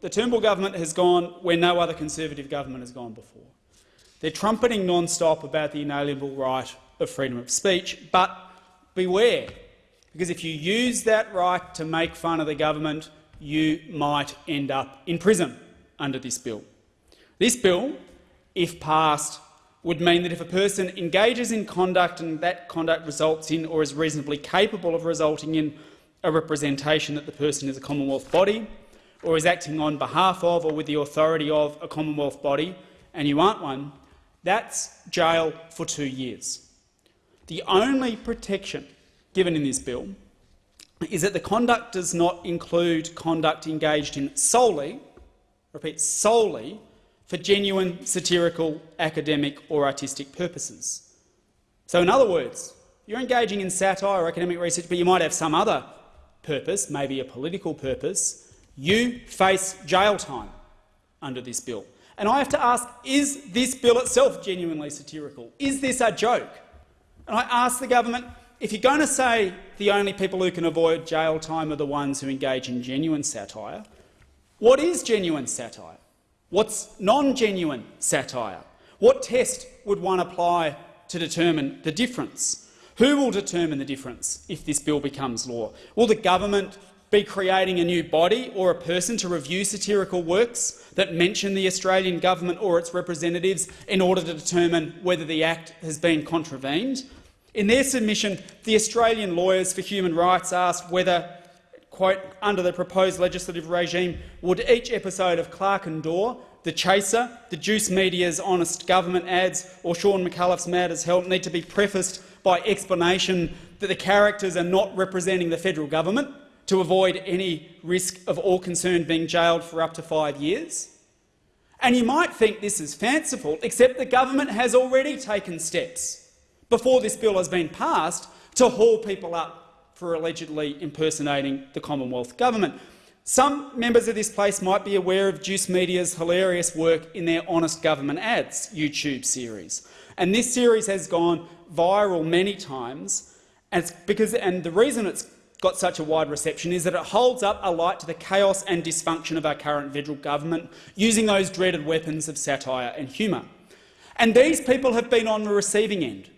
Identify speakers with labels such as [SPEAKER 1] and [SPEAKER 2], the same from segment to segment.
[SPEAKER 1] the Turnbull government has gone where no other Conservative government has gone before. They're trumpeting non-stop about the inalienable right of freedom of speech, but beware, because if you use that right to make fun of the government, you might end up in prison under this bill. This bill, if passed, would mean that if a person engages in conduct and that conduct results in or is reasonably capable of resulting in a representation that the person is a Commonwealth body or is acting on behalf of or with the authority of a Commonwealth body, and you aren't one, that's jail for two years. The only protection given in this bill is that the conduct does not include conduct engaged in solely, repeat, solely for genuine satirical, academic or artistic purposes. So in other words, you're engaging in satire or academic research, but you might have some other purpose, maybe a political purpose, you face jail time under this bill. And I have to ask, is this bill itself genuinely satirical? Is this a joke? And I ask the government, if you're going to say the only people who can avoid jail time are the ones who engage in genuine satire, what is genuine satire? What's non-genuine satire? What test would one apply to determine the difference? Who will determine the difference if this bill becomes law? Will the government be creating a new body or a person to review satirical works that mention the Australian government or its representatives in order to determine whether the Act has been contravened? In their submission, the Australian Lawyers for Human Rights asked whether, quote, under the proposed legislative regime, would each episode of Clark and Dawe, The Chaser, the Juice Media's Honest Government ads or Shaun Micallef's Mad as Hell need to be prefaced by explanation that the characters are not representing the federal government to avoid any risk of all concerned being jailed for up to five years? And you might think this is fanciful, except the government has already taken steps before this bill has been passed to haul people up for allegedly impersonating the Commonwealth government. Some members of this place might be aware of Juice Media's hilarious work in their Honest Government Ads YouTube series. And this series has gone viral many times, and, because, and the reason it's got such a wide reception is that it holds up a light to the chaos and dysfunction of our current federal government, using those dreaded weapons of satire and humour. And these people have been on the receiving end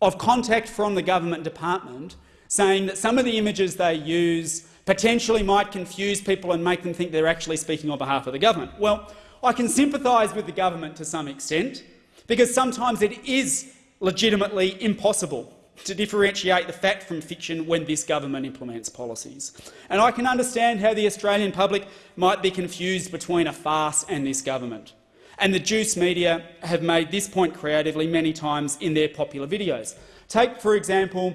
[SPEAKER 1] of contact from the government department saying that some of the images they use potentially might confuse people and make them think they're actually speaking on behalf of the government. Well, I can sympathise with the government to some extent, because sometimes it is legitimately impossible to differentiate the fact from fiction when this government implements policies. And I can understand how the Australian public might be confused between a farce and this government. And the Juice media have made this point creatively many times in their popular videos. Take, for example,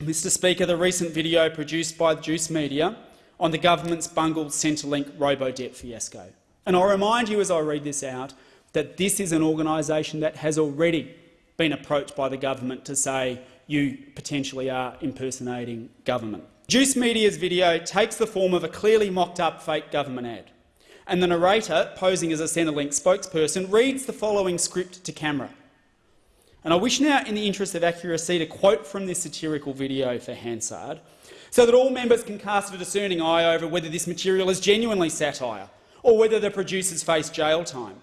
[SPEAKER 1] Mr Speaker, the recent video produced by the Juice media on the government's bungled Centrelink robo-debt fiasco. And I'll remind you as I read this out that this is an organisation that has already been approached by the government to say you potentially are impersonating government. Juice Media's video takes the form of a clearly mocked-up fake government ad, and the narrator, posing as a Centrelink spokesperson, reads the following script to camera. And I wish now, in the interest of accuracy, to quote from this satirical video for Hansard, so that all members can cast a discerning eye over whether this material is genuinely satire or whether the producers face jail time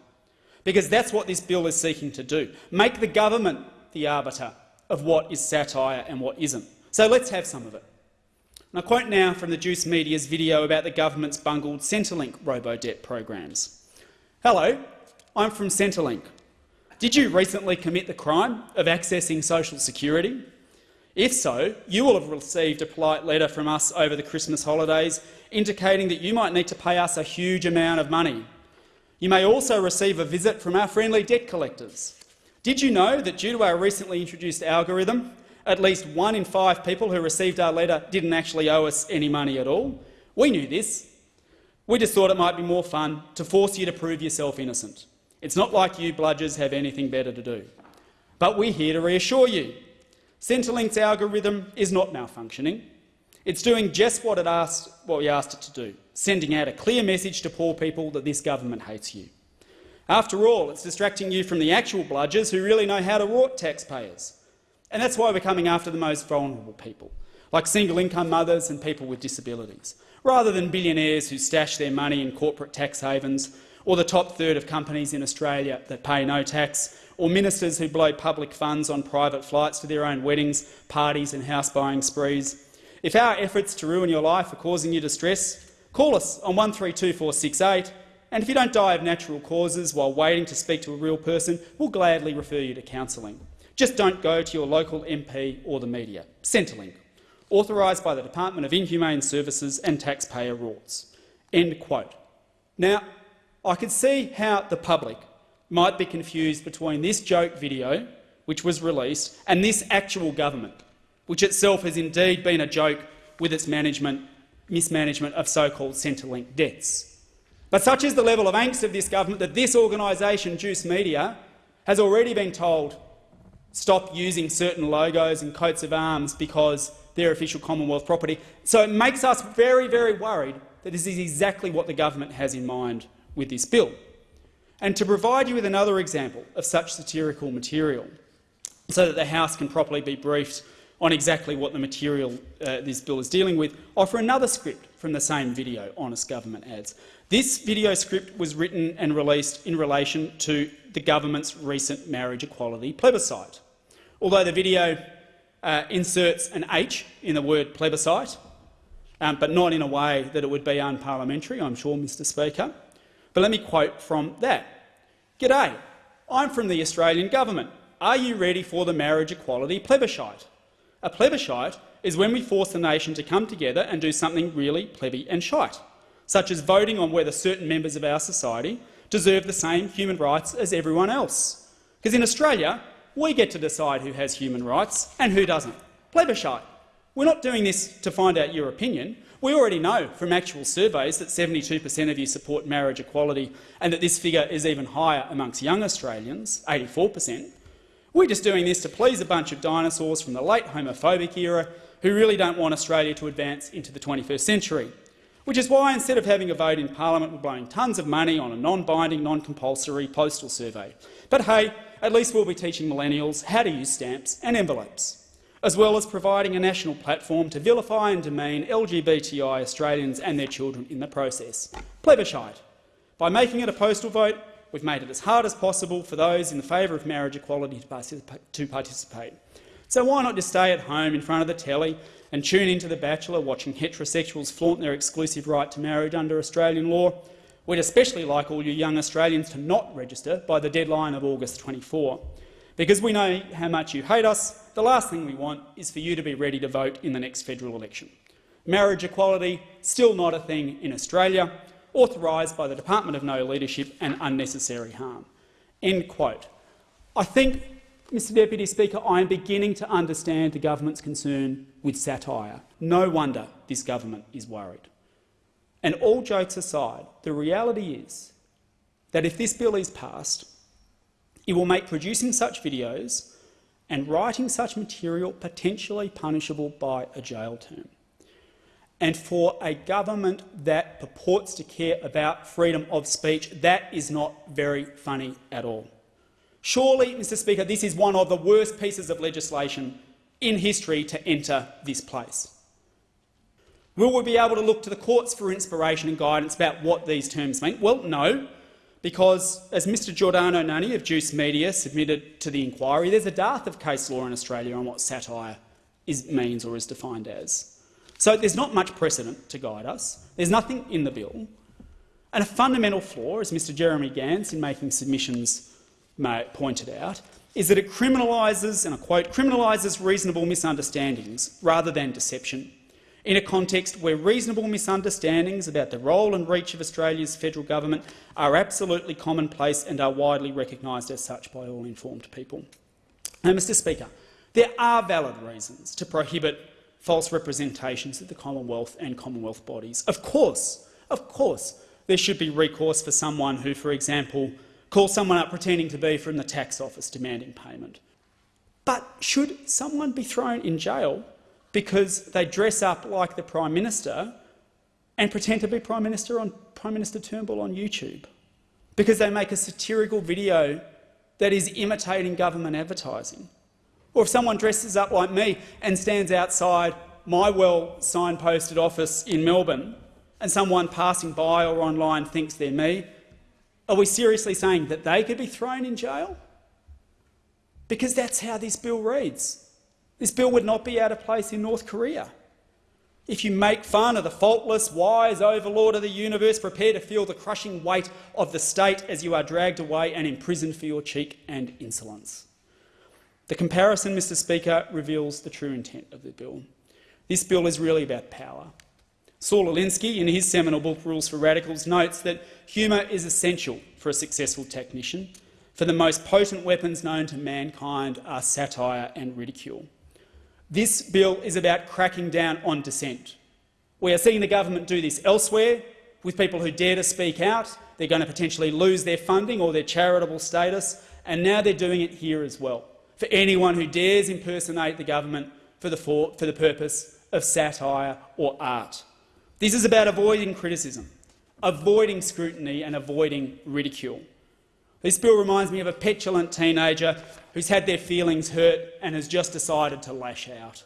[SPEAKER 1] because that's what this bill is seeking to do, make the government the arbiter of what is satire and what isn't. So let's have some of it. And I quote now from the Juice Media's video about the government's bungled Centrelink robo-debt programs. Hello, I'm from Centrelink. Did you recently commit the crime of accessing social security? If so, you will have received a polite letter from us over the Christmas holidays indicating that you might need to pay us a huge amount of money you may also receive a visit from our friendly debt collectors. Did you know that due to our recently introduced algorithm, at least one in five people who received our letter didn't actually owe us any money at all? We knew this. We just thought it might be more fun to force you to prove yourself innocent. It's not like you bludgers have anything better to do. But we're here to reassure you. Centrelink's algorithm is not malfunctioning. It's doing just what, it asked, what we asked it to do, sending out a clear message to poor people that this government hates you. After all, it's distracting you from the actual bludgers who really know how to rot taxpayers. And that's why we're coming after the most vulnerable people, like single-income mothers and people with disabilities, rather than billionaires who stash their money in corporate tax havens, or the top third of companies in Australia that pay no tax, or ministers who blow public funds on private flights to their own weddings, parties and house-buying sprees. If our efforts to ruin your life are causing you distress, call us on 132468, and if you don't die of natural causes while waiting to speak to a real person, we'll gladly refer you to counselling. Just don't go to your local MP or the media. Centrelink, authorised by the Department of Inhumane Services and taxpayer rules. End quote. Now, I can see how the public might be confused between this joke video, which was released, and this actual government, which itself has indeed been a joke with its management, mismanagement of so-called Centrelink debts. But such is the level of angst of this government that this organisation, Juice Media, has already been told stop using certain logos and coats of arms because they're official Commonwealth property. So it makes us very, very worried that this is exactly what the government has in mind with this bill. And to provide you with another example of such satirical material, so that the House can properly be briefed on exactly what the material uh, this bill is dealing with, offer another script from the same video, Honest Government Ads. This video script was written and released in relation to the government's recent marriage equality plebiscite. Although the video uh, inserts an H in the word plebiscite, um, but not in a way that it would be unparliamentary, I'm sure, Mr Speaker. But let me quote from that. G'day, I'm from the Australian government. Are you ready for the marriage equality plebiscite? A plebiscite is when we force the nation to come together and do something really plebby and shite, such as voting on whether certain members of our society deserve the same human rights as everyone else. Because in Australia, we get to decide who has human rights and who doesn't. Plebiscite. We're not doing this to find out your opinion. We already know from actual surveys that 72 per cent of you support marriage equality and that this figure is even higher amongst young Australians, 84 per cent. We're just doing this to please a bunch of dinosaurs from the late homophobic era who really don't want Australia to advance into the 21st century. Which is why, instead of having a vote in parliament, we're blowing tons of money on a non-binding, non-compulsory postal survey. But hey, at least we'll be teaching millennials how to use stamps and envelopes as well as providing a national platform to vilify and demean LGBTI Australians and their children in the process. Plebiscite. By making it a postal vote, we've made it as hard as possible for those in favour of marriage equality to participate. So why not just stay at home in front of the telly and tune into The Bachelor watching heterosexuals flaunt their exclusive right to marriage under Australian law? We'd especially like all you young Australians to not register by the deadline of August 24. Because we know how much you hate us, the last thing we want is for you to be ready to vote in the next federal election. Marriage equality, still not a thing in Australia, authorised by the Department of No Leadership and unnecessary harm. End quote. I think, Mr Deputy Speaker, I am beginning to understand the government's concern with satire. No wonder this government is worried. And all jokes aside, the reality is that if this bill is passed, it will make producing such videos and writing such material potentially punishable by a jail term. And for a government that purports to care about freedom of speech, that is not very funny at all. Surely, Mr Speaker, this is one of the worst pieces of legislation in history to enter this place. Will we be able to look to the courts for inspiration and guidance about what these terms mean? Well, no because, as Mr Giordano Nanni of Juice Media submitted to the inquiry, there's a dearth of case law in Australia on what satire is, means or is defined as. So there's not much precedent to guide us. There's nothing in the bill. And a fundamental flaw, as Mr Jeremy Gans in making submissions pointed out, is that it criminalises, and I quote, criminalises reasonable misunderstandings rather than deception in a context where reasonable misunderstandings about the role and reach of Australia's federal government are absolutely commonplace and are widely recognised as such by all informed people. Now, Mr Speaker, there are valid reasons to prohibit false representations of the Commonwealth and Commonwealth bodies. Of course, of course, there should be recourse for someone who, for example, calls someone up pretending to be from the tax office demanding payment. But should someone be thrown in jail because they dress up like the Prime Minister and pretend to be Prime Minister on Prime Minister Turnbull on YouTube because they make a satirical video that is imitating government advertising. Or if someone dresses up like me and stands outside my well signposted office in Melbourne and someone passing by or online thinks they're me, are we seriously saying that they could be thrown in jail? Because that's how this bill reads. This bill would not be out of place in North Korea. If you make fun of the faultless, wise overlord of the universe, prepare to feel the crushing weight of the state as you are dragged away and imprisoned for your cheek and insolence. The comparison, Mr Speaker, reveals the true intent of the bill. This bill is really about power. Saul Alinsky, in his seminal book Rules for Radicals, notes that humour is essential for a successful technician, for the most potent weapons known to mankind are satire and ridicule. This bill is about cracking down on dissent. We are seeing the government do this elsewhere with people who dare to speak out. They're going to potentially lose their funding or their charitable status, and now they're doing it here as well, for anyone who dares impersonate the government for the, for, for the purpose of satire or art. This is about avoiding criticism, avoiding scrutiny and avoiding ridicule. This bill reminds me of a petulant teenager who's had their feelings hurt and has just decided to lash out.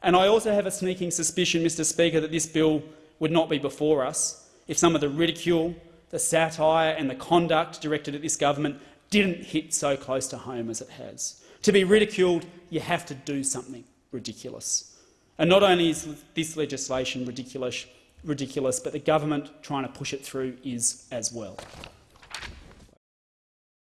[SPEAKER 1] And I also have a sneaking suspicion, Mr Speaker, that this bill would not be before us if some of the ridicule, the satire and the conduct directed at this government didn't hit so close to home as it has. To be ridiculed, you have to do something ridiculous. And not only is this legislation ridiculous, ridiculous but the government trying to push it through is as well.